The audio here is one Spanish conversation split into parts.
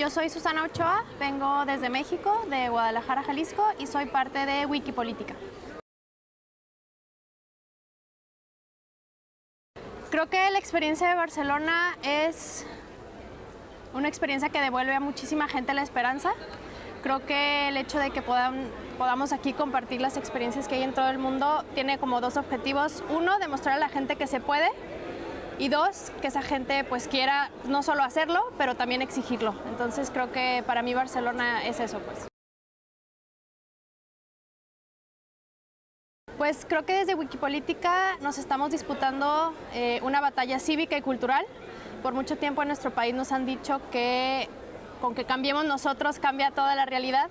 Yo soy Susana Ochoa, vengo desde México, de Guadalajara, Jalisco, y soy parte de Wikipolítica. Creo que la experiencia de Barcelona es una experiencia que devuelve a muchísima gente la esperanza. Creo que el hecho de que podamos aquí compartir las experiencias que hay en todo el mundo tiene como dos objetivos. Uno, demostrar a la gente que se puede y dos, que esa gente pues quiera no solo hacerlo, pero también exigirlo. Entonces creo que para mí Barcelona es eso pues. Pues creo que desde Wikipolítica nos estamos disputando eh, una batalla cívica y cultural. Por mucho tiempo en nuestro país nos han dicho que con que cambiemos nosotros cambia toda la realidad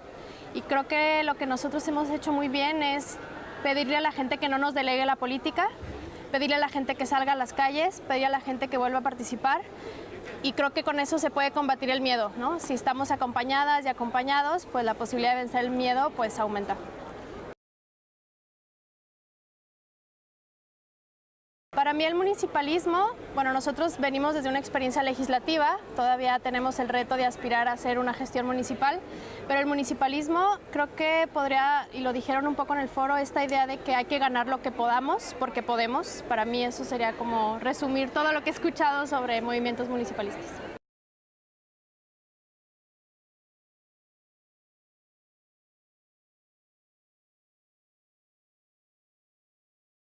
y creo que lo que nosotros hemos hecho muy bien es pedirle a la gente que no nos delegue la política, pedirle a la gente que salga a las calles, pedirle a la gente que vuelva a participar y creo que con eso se puede combatir el miedo. Si estamos acompañadas y acompañados, pues la posibilidad de vencer el miedo pues aumenta. Para mí el municipalismo, bueno, nosotros venimos desde una experiencia legislativa, todavía tenemos el reto de aspirar a hacer una gestión municipal, pero el municipalismo creo que podría, y lo dijeron un poco en el foro, esta idea de que hay que ganar lo que podamos, porque podemos, para mí eso sería como resumir todo lo que he escuchado sobre movimientos municipalistas.